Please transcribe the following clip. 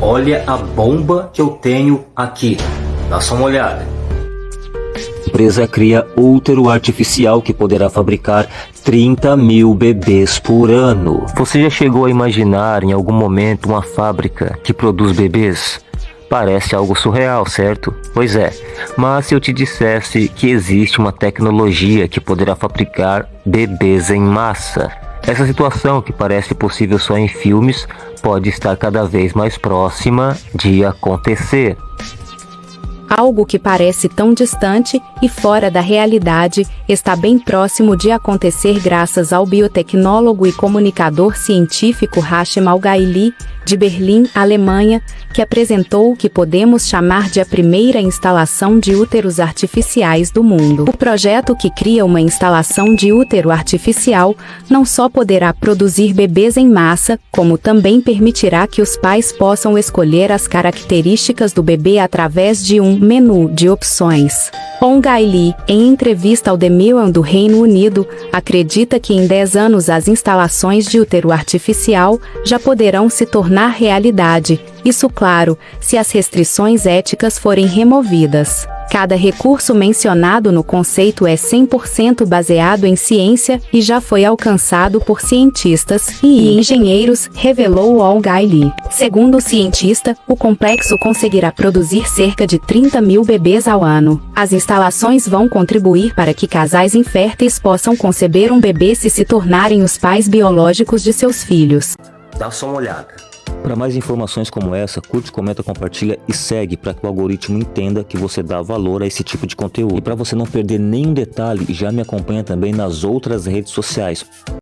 Olha a bomba que eu tenho aqui. Dá só uma olhada. A empresa cria útero artificial que poderá fabricar 30 mil bebês por ano. Você já chegou a imaginar em algum momento uma fábrica que produz bebês? Parece algo surreal, certo? Pois é, mas se eu te dissesse que existe uma tecnologia que poderá fabricar bebês em massa, essa situação que parece possível só em filmes pode estar cada vez mais próxima de acontecer. Algo que parece tão distante e fora da realidade está bem próximo de acontecer graças ao biotecnólogo e comunicador científico Hachem Al-Gaili, de Berlim, Alemanha, que apresentou o que podemos chamar de a primeira instalação de úteros artificiais do mundo. O projeto que cria uma instalação de útero artificial não só poderá produzir bebês em massa, como também permitirá que os pais possam escolher as características do bebê através de um menu de opções. Ongaili, em entrevista ao The Mirror do Reino Unido, acredita que em 10 anos as instalações de útero artificial já poderão se tornar realidade, isso claro, se as restrições éticas forem removidas. Cada recurso mencionado no conceito é 100% baseado em ciência e já foi alcançado por cientistas e engenheiros, revelou Al Lee. Segundo o cientista, o complexo conseguirá produzir cerca de 30 mil bebês ao ano. As instalações vão contribuir para que casais inférteis possam conceber um bebê se se tornarem os pais biológicos de seus filhos. Dá só uma olhada. Para mais informações como essa, curte, comenta, compartilha e segue para que o algoritmo entenda que você dá valor a esse tipo de conteúdo. E para você não perder nenhum detalhe, já me acompanha também nas outras redes sociais.